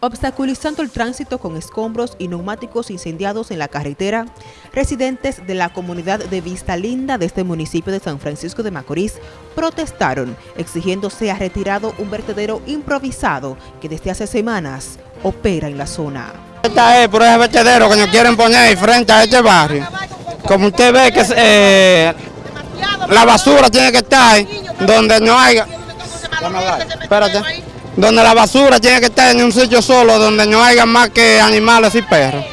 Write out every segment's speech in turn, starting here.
obstaculizando el tránsito con escombros y neumáticos incendiados en la carretera, residentes de la comunidad de Vista Linda de este municipio de San Francisco de Macorís protestaron exigiendo sea retirado un vertedero improvisado que desde hace semanas opera en la zona. Esta es por ese vertedero que nos quieren poner frente a este barrio. Como usted ve que eh, la basura tiene que estar donde no haya... Espérate donde la basura tiene que estar en un sitio solo, donde no haya más que animales y perros.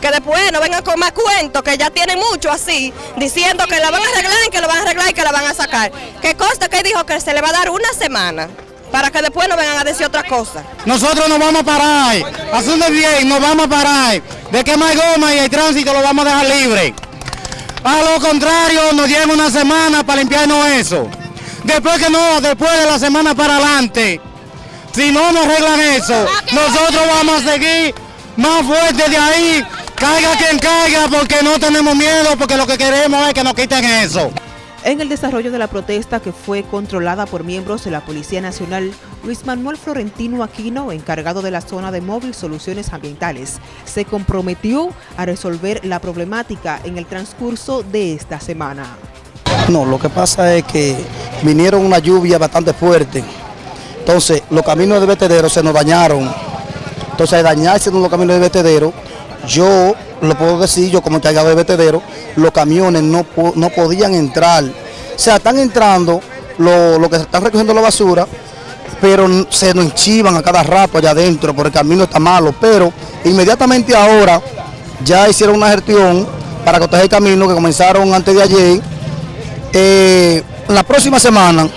Que después no vengan con más cuentos, que ya tienen mucho así, diciendo que la van a arreglar, que lo van a arreglar y que la van a sacar. ¿Qué costa que dijo que se le va a dar una semana? Para que después no vengan a decir otra cosa. Nosotros nos vamos a parar, haciendo bien, nos vamos a parar. De que más goma y el tránsito lo vamos a dejar libre. A lo contrario, nos dieron una semana para limpiarnos eso. Después que no, después de la semana para adelante, si no nos arreglan eso, nosotros vamos a seguir más fuertes de ahí, caiga quien caiga, porque no tenemos miedo, porque lo que queremos es que nos quiten eso. En el desarrollo de la protesta que fue controlada por miembros de la Policía Nacional, Luis Manuel Florentino Aquino, encargado de la zona de móvil Soluciones Ambientales, se comprometió a resolver la problemática en el transcurso de esta semana. No, lo que pasa es que vinieron una lluvia bastante fuerte entonces, los caminos de vertedero se nos dañaron. Entonces, al dañarse los caminos de vertedero, yo lo puedo decir, yo como encargado de vertedero, los camiones no, no podían entrar. O sea, están entrando lo, lo que están recogiendo la basura, pero se nos enchivan a cada rato allá adentro, porque el camino está malo. Pero inmediatamente ahora ya hicieron una gestión para cortar el camino que comenzaron antes de ayer. Eh, la próxima semana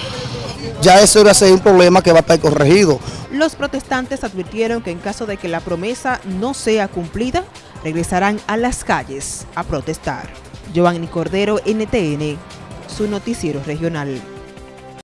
ya eso va a ser un problema que va a estar corregido. Los protestantes advirtieron que en caso de que la promesa no sea cumplida, regresarán a las calles a protestar. Giovanni Cordero, NTN, su noticiero regional.